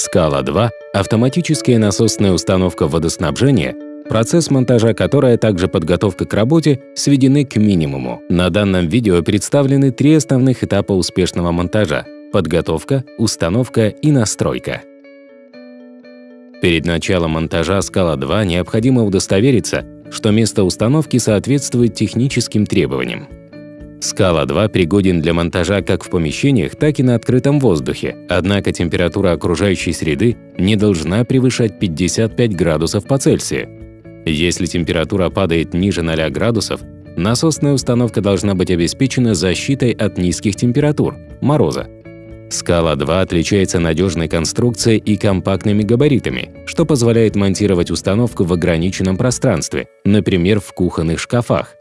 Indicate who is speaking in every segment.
Speaker 1: Скала-2 – автоматическая насосная установка водоснабжения, процесс монтажа которой, а также подготовка к работе сведены к минимуму. На данном видео представлены три основных этапа успешного монтажа – подготовка, установка и настройка. Перед началом монтажа Скала-2 необходимо удостовериться, что место установки соответствует техническим требованиям. Скала-2 пригоден для монтажа как в помещениях, так и на открытом воздухе, однако температура окружающей среды не должна превышать 55 градусов по Цельсию. Если температура падает ниже 0 градусов, насосная установка должна быть обеспечена защитой от низких температур – мороза. Скала-2 отличается надежной конструкцией и компактными габаритами, что позволяет монтировать установку в ограниченном пространстве, например, в кухонных шкафах.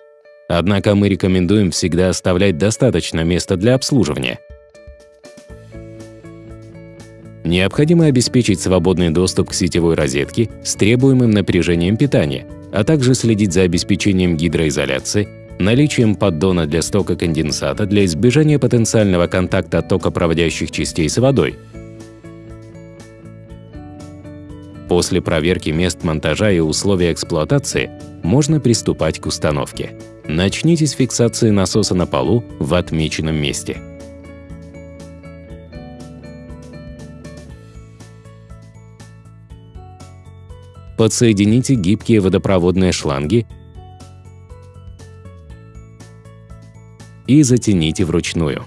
Speaker 1: Однако мы рекомендуем всегда оставлять достаточно места для обслуживания. Необходимо обеспечить свободный доступ к сетевой розетке с требуемым напряжением питания, а также следить за обеспечением гидроизоляции, наличием поддона для стока конденсата для избежания потенциального контакта токопроводящих частей с водой. После проверки мест монтажа и условий эксплуатации можно приступать к установке. Начните с фиксации насоса на полу в отмеченном месте. Подсоедините гибкие водопроводные шланги и затяните вручную.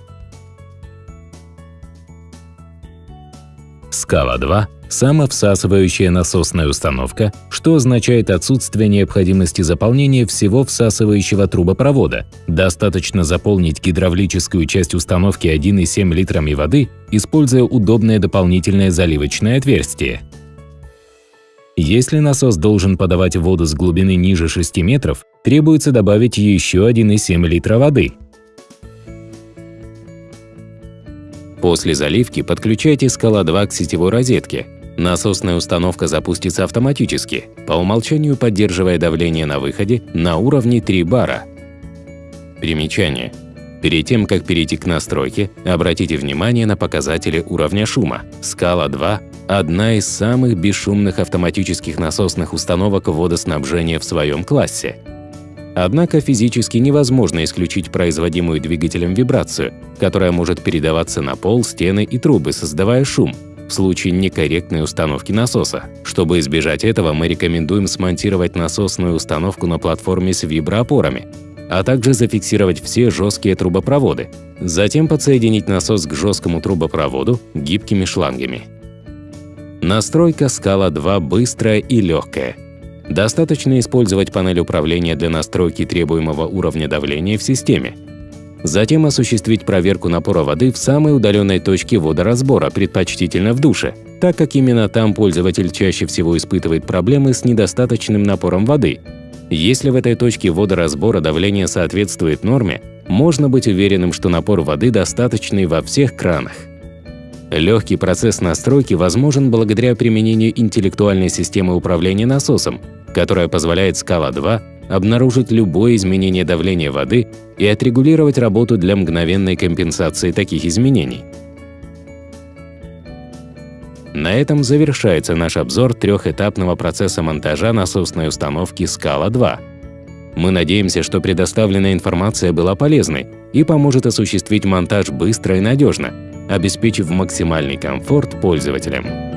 Speaker 1: Скала 2 – самовсасывающая насосная установка, что означает отсутствие необходимости заполнения всего всасывающего трубопровода. Достаточно заполнить гидравлическую часть установки 1,7 литрами воды, используя удобное дополнительное заливочное отверстие. Если насос должен подавать воду с глубины ниже 6 метров, требуется добавить еще 1,7 литра воды. После заливки подключайте скала-2 к сетевой розетке. Насосная установка запустится автоматически, по умолчанию поддерживая давление на выходе на уровне 3 бара. Примечание. Перед тем, как перейти к настройке, обратите внимание на показатели уровня шума. Скала-2 – одна из самых бесшумных автоматических насосных установок водоснабжения в своем классе. Однако физически невозможно исключить производимую двигателем вибрацию, которая может передаваться на пол, стены и трубы, создавая шум, в случае некорректной установки насоса. Чтобы избежать этого, мы рекомендуем смонтировать насосную установку на платформе с виброопорами, а также зафиксировать все жесткие трубопроводы, затем подсоединить насос к жесткому трубопроводу гибкими шлангами. Настройка скала 2 быстрая и легкая – Достаточно использовать панель управления для настройки требуемого уровня давления в системе. Затем осуществить проверку напора воды в самой удаленной точке водоразбора, предпочтительно в душе, так как именно там пользователь чаще всего испытывает проблемы с недостаточным напором воды. Если в этой точке водоразбора давление соответствует норме, можно быть уверенным, что напор воды достаточный во всех кранах. Легкий процесс настройки возможен благодаря применению интеллектуальной системы управления насосом, которая позволяет Scala-2 обнаружить любое изменение давления воды и отрегулировать работу для мгновенной компенсации таких изменений. На этом завершается наш обзор трехэтапного процесса монтажа насосной установки Scala-2. Мы надеемся, что предоставленная информация была полезной и поможет осуществить монтаж быстро и надежно, обеспечив максимальный комфорт пользователям.